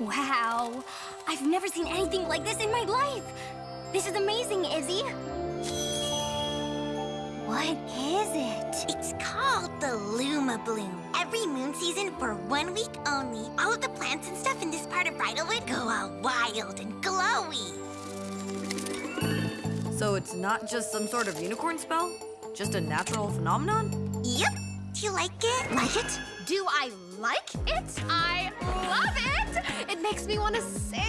I've never seen anything like this in my life. This is amazing, Izzy. What is it? It's called the Luma Bloom. Every moon season for one week only, all of the plants and stuff in this part of Bridlewood go all wild and glowy. So it's not just some sort of unicorn spell? Just a natural phenomenon? Yep. Do you like it? Like it? Do I like it? I love it! It makes me want to sing.